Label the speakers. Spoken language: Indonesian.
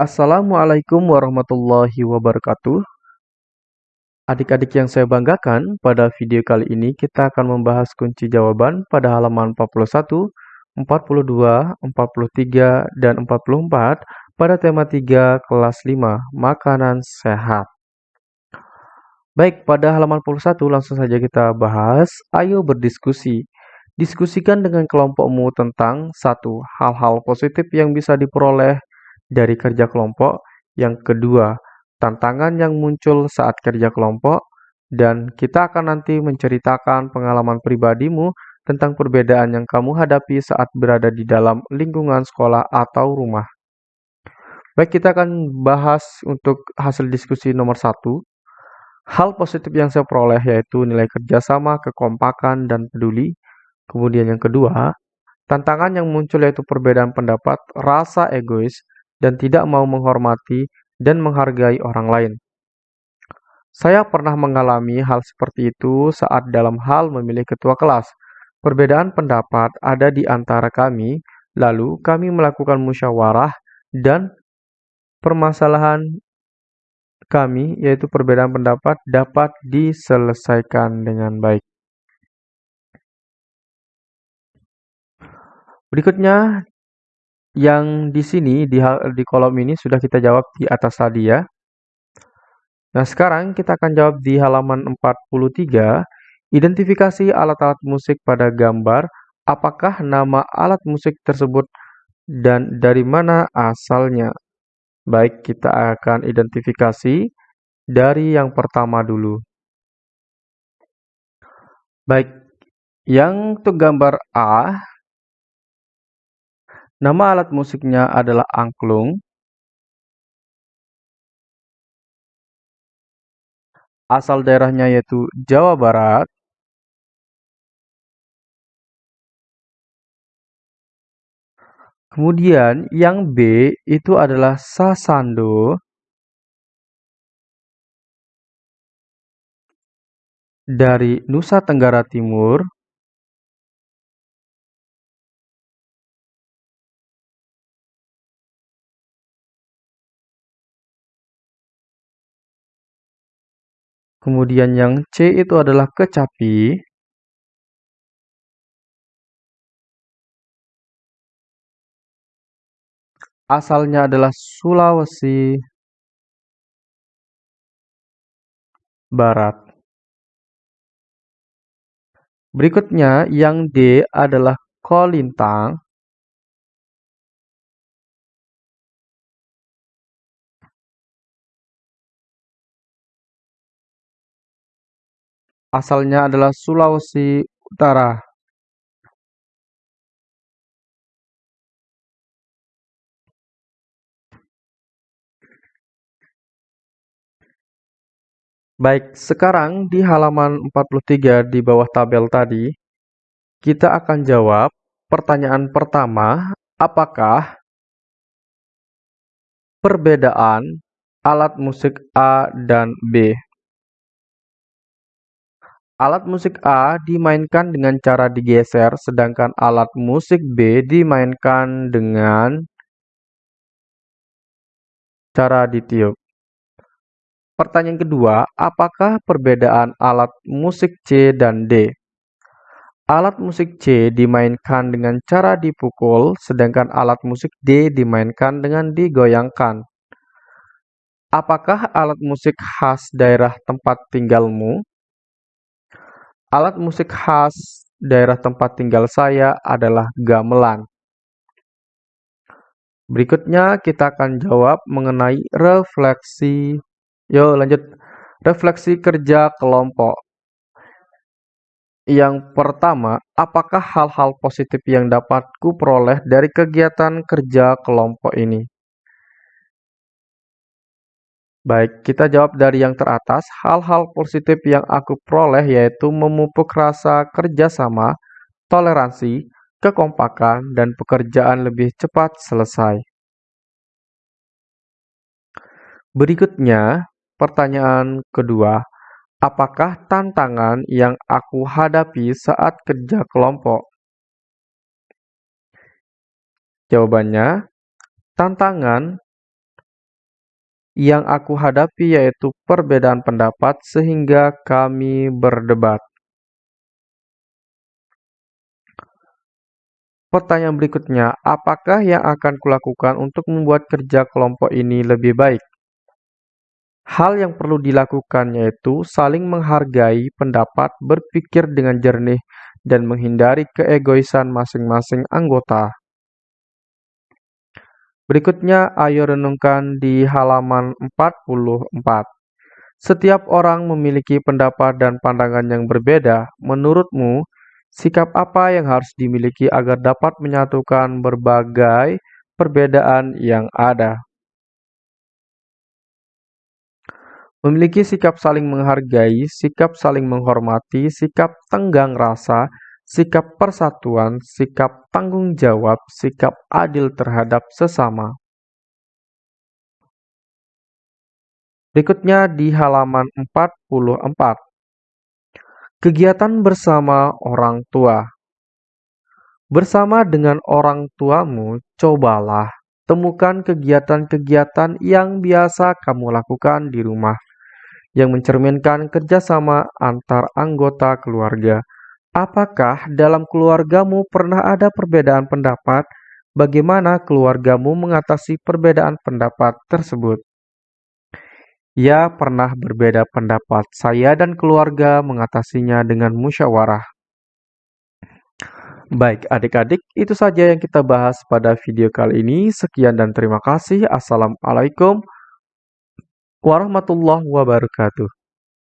Speaker 1: Assalamualaikum warahmatullahi wabarakatuh. Adik-adik yang saya banggakan, pada video kali ini kita akan membahas kunci jawaban pada halaman 41, 42, 43, dan 44 pada tema 3 kelas 5, makanan sehat. Baik, pada halaman 41 langsung saja kita bahas. Ayo berdiskusi. Diskusikan dengan kelompokmu tentang satu hal-hal positif yang bisa diperoleh dari kerja kelompok. Yang kedua, tantangan yang muncul saat kerja kelompok. Dan kita akan nanti menceritakan pengalaman pribadimu tentang perbedaan yang kamu hadapi saat berada di dalam lingkungan sekolah atau rumah. Baik, kita akan bahas untuk hasil diskusi nomor satu. Hal positif yang saya peroleh yaitu nilai kerjasama, kekompakan, dan peduli. Kemudian yang kedua, tantangan yang muncul yaitu perbedaan pendapat, rasa egois, dan tidak mau menghormati dan menghargai orang lain. Saya pernah mengalami hal seperti itu saat dalam hal memilih ketua kelas. Perbedaan pendapat ada di antara kami, lalu kami melakukan musyawarah dan permasalahan kami, yaitu perbedaan pendapat, dapat diselesaikan dengan baik. Berikutnya, yang di sini di, di kolom ini sudah kita jawab di atas tadi ya. Nah, sekarang kita akan jawab di halaman 43. Identifikasi alat-alat musik pada gambar. Apakah nama alat musik tersebut dan dari mana asalnya? Baik, kita akan identifikasi dari yang pertama dulu. Baik, yang untuk gambar A, Nama alat musiknya adalah angklung. Asal daerahnya yaitu Jawa Barat. Kemudian yang B itu adalah sasando. Dari Nusa Tenggara Timur. Kemudian yang C itu adalah kecapi. Asalnya adalah Sulawesi Barat. Berikutnya yang D adalah kolintang. Asalnya adalah Sulawesi Utara. Baik, sekarang di halaman 43 di bawah tabel tadi, kita akan jawab pertanyaan pertama, apakah perbedaan alat musik A dan B? Alat musik A dimainkan dengan cara digeser, sedangkan alat musik B dimainkan dengan cara ditiup. Pertanyaan kedua, apakah perbedaan alat musik C dan D? Alat musik C dimainkan dengan cara dipukul, sedangkan alat musik D dimainkan dengan digoyangkan. Apakah alat musik khas daerah tempat tinggalmu? Alat musik khas daerah tempat tinggal saya adalah gamelan. Berikutnya kita akan jawab mengenai refleksi. Yuk lanjut. Refleksi kerja kelompok. Yang pertama, apakah hal-hal positif yang dapat kuperoleh dari kegiatan kerja kelompok ini? Baik, kita jawab dari yang teratas. Hal-hal positif yang aku peroleh yaitu memupuk rasa kerjasama, toleransi, kekompakan, dan pekerjaan lebih cepat selesai. Berikutnya, pertanyaan kedua. Apakah tantangan yang aku hadapi saat kerja kelompok? Jawabannya, tantangan Yang aku hadapi yaitu perbedaan pendapat sehingga kami berdebat. Pertanyaan berikutnya, apakah yang akan kulakukan untuk membuat kerja kelompok ini lebih baik? Hal yang perlu dilakukan yaitu saling menghargai pendapat, berpikir dengan jernih, dan menghindari keegoisan masing-masing anggota. Berikutnya, ayo renungkan di halaman 44. Setiap orang memiliki pendapat dan pandangan yang berbeda. Menurutmu, sikap apa yang harus dimiliki agar dapat menyatukan berbagai perbedaan yang ada? Memiliki sikap saling menghargai, sikap saling menghormati, sikap tenggang rasa, sikap persatuan, sikap tanggung jawab, sikap adil terhadap sesama. Berikutnya di halaman 44. Kegiatan bersama orang tua. Bersama dengan orang tuamu, cobalah temukan kegiatan-kegiatan yang biasa kamu lakukan di rumah yang mencerminkan kerjasama antar anggota keluarga. Apakah dalam keluargamu pernah ada perbedaan pendapat? Bagaimana keluargamu mengatasi perbedaan pendapat tersebut? Ya, pernah berbeda pendapat. Saya dan keluarga mengatasinya dengan musyawarah. Baik, adik-adik, itu saja yang kita bahas pada video kali ini. Sekian dan terima kasih. Assalamualaikum warahmatullahi wabarakatuh.